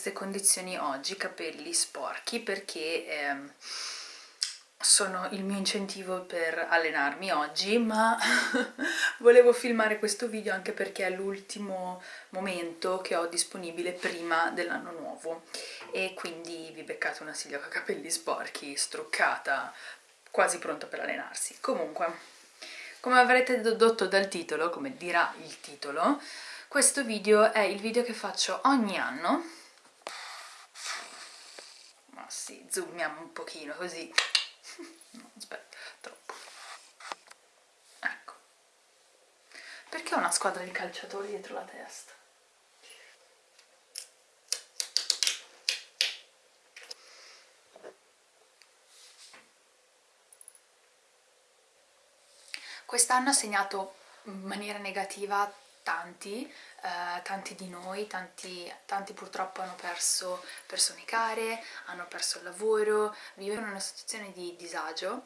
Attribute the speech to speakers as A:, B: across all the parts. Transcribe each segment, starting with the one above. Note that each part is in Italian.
A: queste condizioni oggi, capelli sporchi, perché ehm, sono il mio incentivo per allenarmi oggi, ma volevo filmare questo video anche perché è l'ultimo momento che ho disponibile prima dell'anno nuovo e quindi vi beccate una Silvia con capelli sporchi, struccata, quasi pronta per allenarsi. Comunque, come avrete dedotto dal titolo, come dirà il titolo, questo video è il video che faccio ogni anno. Sì, zoomiamo un pochino così. No, aspetta, troppo. Ecco. Perché ho una squadra di calciatori dietro la testa? Quest'anno ha segnato in maniera negativa tanti, eh, tanti di noi, tanti, tanti purtroppo hanno perso persone care, hanno perso il lavoro, vivono in una situazione di disagio,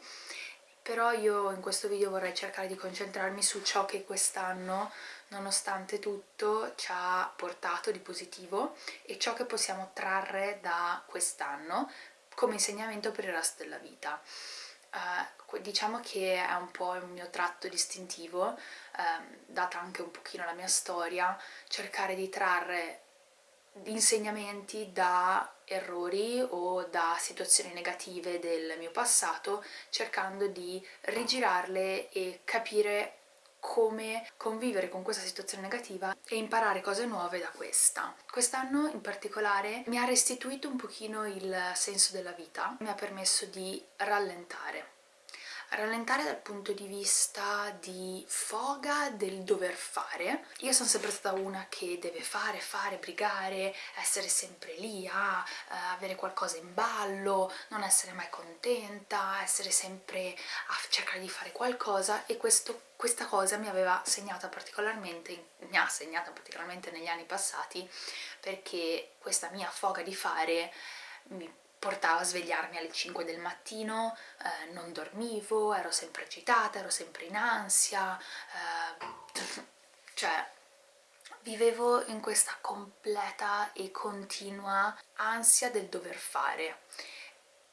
A: però io in questo video vorrei cercare di concentrarmi su ciò che quest'anno, nonostante tutto, ci ha portato di positivo e ciò che possiamo trarre da quest'anno come insegnamento per il resto della vita. Uh, diciamo che è un po' il mio tratto distintivo, uh, data anche un pochino la mia storia, cercare di trarre insegnamenti da errori o da situazioni negative del mio passato, cercando di rigirarle e capire come convivere con questa situazione negativa e imparare cose nuove da questa. Quest'anno in particolare mi ha restituito un pochino il senso della vita, mi ha permesso di rallentare rallentare dal punto di vista di foga del dover fare. Io sono sempre stata una che deve fare, fare, brigare, essere sempre lì a uh, avere qualcosa in ballo, non essere mai contenta, essere sempre a cercare di fare qualcosa e questo, questa cosa mi aveva segnata particolarmente, mi ha segnata particolarmente negli anni passati perché questa mia foga di fare mi portava a svegliarmi alle 5 del mattino, eh, non dormivo, ero sempre agitata, ero sempre in ansia, eh, cioè vivevo in questa completa e continua ansia del dover fare.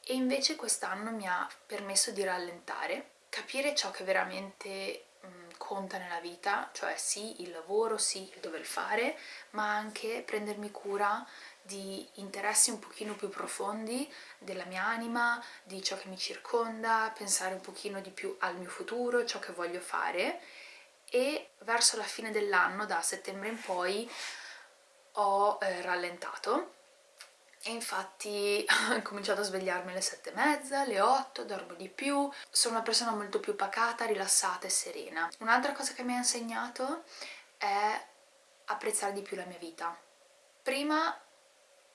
A: E invece quest'anno mi ha permesso di rallentare, capire ciò che veramente mm, conta nella vita, cioè sì il lavoro, sì il dover fare, ma anche prendermi cura di interessi un pochino più profondi della mia anima, di ciò che mi circonda, pensare un pochino di più al mio futuro, ciò che voglio fare. E verso la fine dell'anno, da settembre in poi, ho eh, rallentato e infatti ho cominciato a svegliarmi alle sette e mezza, alle 8, dormo di più, sono una persona molto più pacata, rilassata e serena. Un'altra cosa che mi ha insegnato è apprezzare di più la mia vita. Prima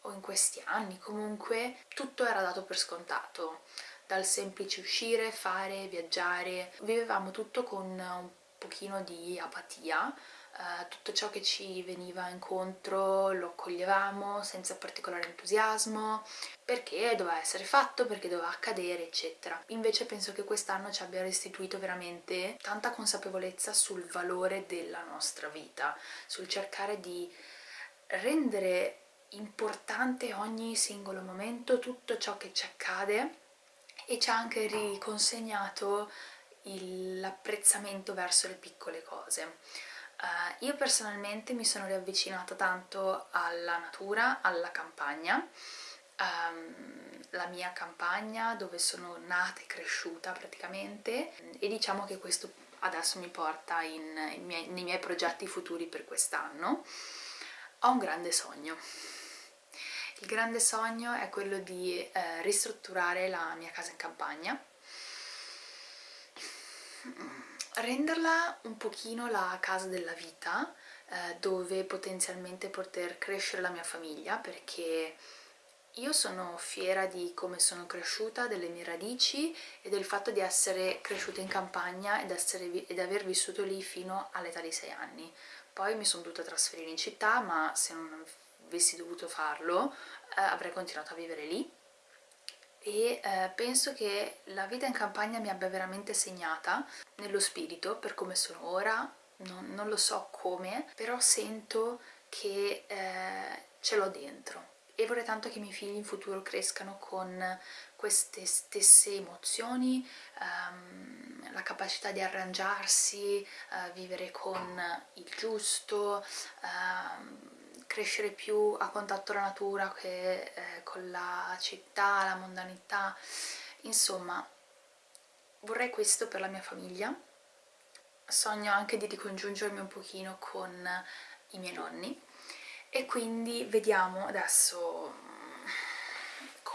A: o in questi anni comunque tutto era dato per scontato dal semplice uscire, fare, viaggiare vivevamo tutto con un pochino di apatia Uh, tutto ciò che ci veniva incontro lo accoglievamo senza particolare entusiasmo perché doveva essere fatto, perché doveva accadere eccetera invece penso che quest'anno ci abbia restituito veramente tanta consapevolezza sul valore della nostra vita sul cercare di rendere importante ogni singolo momento, tutto ciò che ci accade e ci ha anche riconsegnato l'apprezzamento verso le piccole cose. Uh, io personalmente mi sono riavvicinata tanto alla natura, alla campagna, um, la mia campagna dove sono nata e cresciuta praticamente. E diciamo che questo adesso mi porta in, in miei, nei miei progetti futuri per quest'anno. Ho un grande sogno. Il grande sogno è quello di eh, ristrutturare la mia casa in campagna, renderla un pochino la casa della vita, eh, dove potenzialmente poter crescere la mia famiglia, perché io sono fiera di come sono cresciuta, delle mie radici e del fatto di essere cresciuta in campagna ed, essere, ed aver vissuto lì fino all'età di 6 anni. Poi mi sono dovuta trasferire in città, ma se non avessi dovuto farlo eh, avrei continuato a vivere lì e eh, penso che la vita in campagna mi abbia veramente segnata nello spirito per come sono ora, non, non lo so come, però sento che eh, ce l'ho dentro. E vorrei tanto che i miei figli in futuro crescano con queste stesse emozioni, um, la capacità di arrangiarsi, uh, vivere con il giusto, uh, crescere più a contatto con la natura che eh, con la città, la mondanità, insomma vorrei questo per la mia famiglia, sogno anche di ricongiungermi un pochino con i miei nonni. E quindi vediamo adesso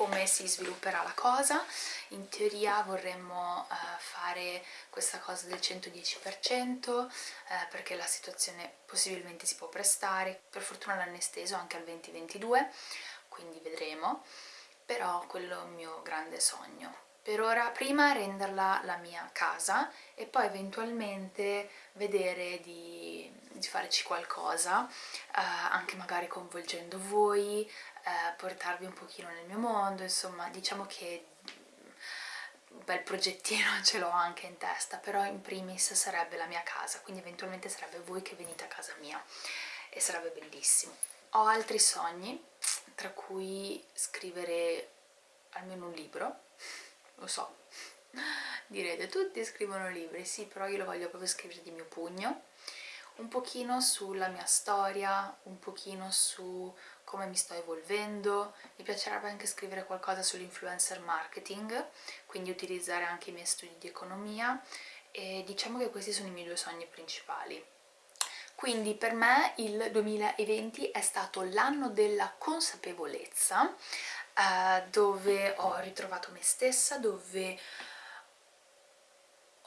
A: come si svilupperà la cosa. In teoria vorremmo uh, fare questa cosa del 110% uh, eh, perché la situazione possibilmente si può prestare. Per fortuna l'hanno esteso anche al 2022 quindi vedremo. Però quello è un mio grande sogno. Per ora prima renderla la mia casa e poi eventualmente vedere di, di farci qualcosa eh, anche magari coinvolgendo voi eh, portarvi un pochino nel mio mondo insomma diciamo che un bel progettino ce l'ho anche in testa però in primis sarebbe la mia casa quindi eventualmente sarebbe voi che venite a casa mia e sarebbe bellissimo. Ho altri sogni tra cui scrivere almeno un libro lo so direte tutti scrivono libri. Sì però io lo voglio proprio scrivere di mio pugno. Un pochino sulla mia storia un pochino su come mi sto evolvendo mi piacerebbe anche scrivere qualcosa sull'influencer marketing quindi utilizzare anche i miei studi di economia e diciamo che questi sono i miei due sogni principali. Quindi per me il 2020 è stato l'anno della consapevolezza eh, dove ho ritrovato me stessa, dove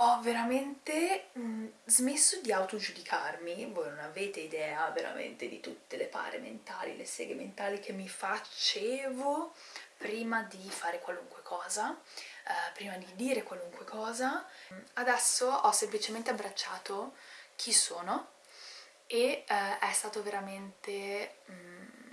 A: ho veramente mh, mm, smesso di autogiudicarmi, voi non avete idea veramente di tutte le pare mentali, le seghe mentali che mi facevo prima di fare qualunque cosa, eh, prima di dire qualunque cosa. Adesso ho semplicemente abbracciato chi sono e eh, è stato veramente... Mh, mm,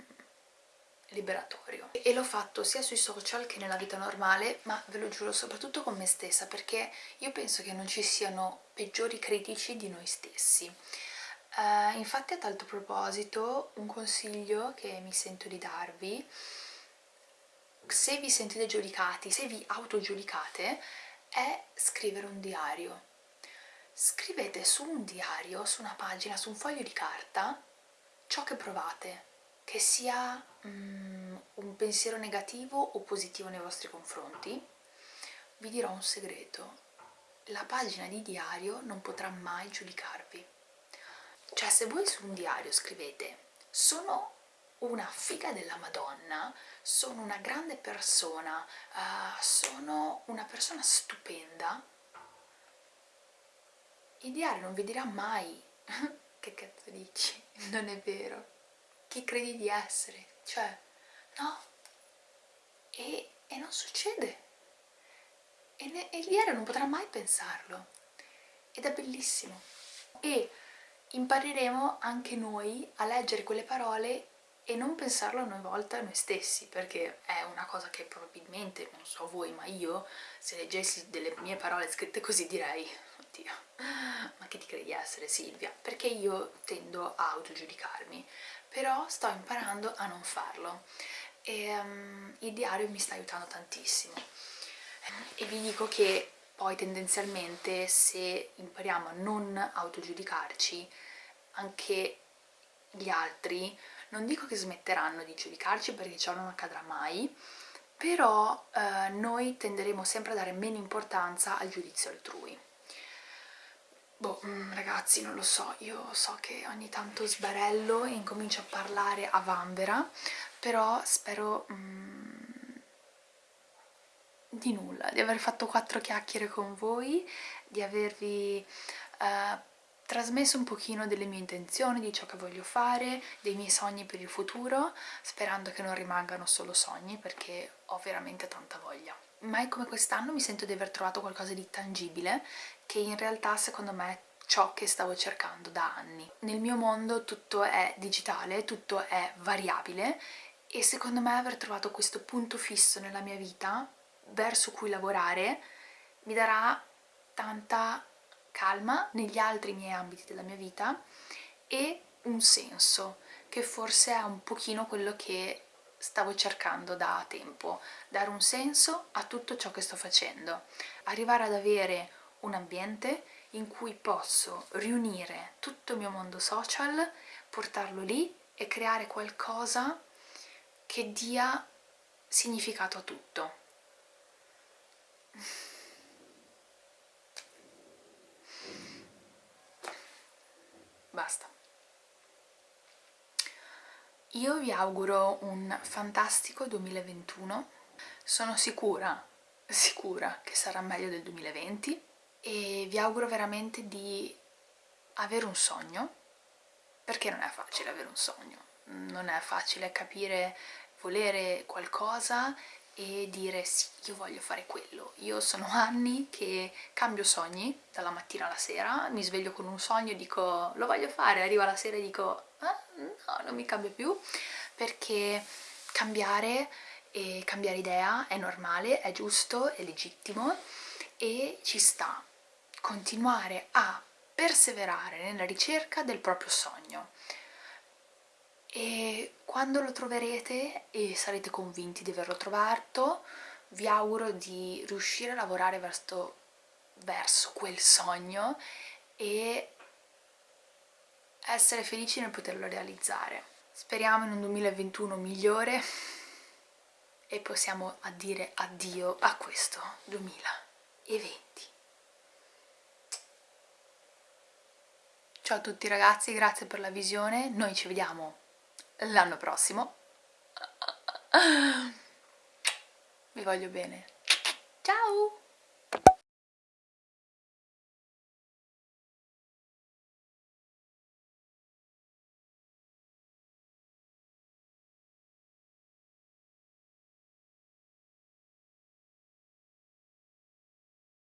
A: liberatorio. E l'ho fatto sia sui social che nella vita normale ma ve lo giuro soprattutto con me stessa perché io penso che non ci siano peggiori critici di noi stessi. Uh, infatti a tal proposito un consiglio che mi sento di darvi se vi sentite giudicati, se vi autogiudicate è scrivere un diario. Scrivete su un diario, su una pagina, su un foglio di carta ciò che provate che sia mm, un pensiero negativo o positivo nei vostri confronti, vi dirò un segreto. La pagina di diario non potrà mai giudicarvi. Cioè se voi su un diario scrivete sono una figa della Madonna, sono una grande persona, uh, sono una persona stupenda, il diario non vi dirà mai che cazzo dici, non è vero chi credi di essere, cioè, no, e, e non succede, e, ne, e diario non potrà mai pensarlo, ed è bellissimo, e impareremo anche noi a leggere quelle parole e non pensarlo a noi volte a noi stessi, perché è una cosa che probabilmente, non so voi, ma io, se leggessi delle mie parole scritte così direi, oddio, ma che ti credi essere Silvia? Perché io tendo a autogiudicarmi, però sto imparando a non farlo e um, il diario mi sta aiutando tantissimo e vi dico che poi tendenzialmente se impariamo a non autogiudicarci anche gli altri non dico che smetteranno di giudicarci perché ciò non accadrà mai però eh, noi tenderemo sempre a dare meno importanza al giudizio altrui. Boh, mm, ragazzi, non lo so, io so che ogni tanto sbarello e incomincio a parlare a vanvera, però spero mm, di nulla, di aver fatto quattro chiacchiere con voi, di avervi eh, trasmesso un pochino delle mie intenzioni, di ciò che voglio fare, dei miei sogni per il futuro, sperando che non rimangano solo sogni perché ho veramente tanta voglia mai come quest'anno mi sento di aver trovato qualcosa di tangibile che in realtà secondo me è ciò che stavo cercando da anni. Nel mio mondo tutto è digitale, tutto è variabile e secondo me aver trovato questo punto fisso nella mia vita verso cui lavorare mi darà tanta calma negli altri miei ambiti della mia vita e un senso che forse è un pochino quello che stavo cercando da tempo, dare un senso a tutto ciò che sto facendo, arrivare ad avere un ambiente in cui posso riunire tutto il mio mondo social, portarlo lì e creare qualcosa che dia significato a tutto. Basta. Io vi auguro un fantastico 2021, sono sicura, sicura che sarà meglio del 2020 e vi auguro veramente di avere un sogno, perché non è facile avere un sogno, non è facile capire, volere qualcosa e dire sì, io voglio fare quello. Io sono anni che cambio sogni dalla mattina alla sera, mi sveglio con un sogno e dico lo voglio fare, arriva la sera e dico ah, no, non mi cambia più, perché cambiare e cambiare idea è normale, è giusto, è legittimo e ci sta continuare a perseverare nella ricerca del proprio sogno e quando lo troverete e sarete convinti di averlo trovato vi auguro di riuscire a lavorare verso, verso quel sogno e essere felici nel poterlo realizzare. Speriamo in un 2021 migliore e possiamo dire addio a questo 2020. Ciao a tutti ragazzi, grazie per la visione, noi ci vediamo l'anno prossimo. Vi voglio bene. Ciao!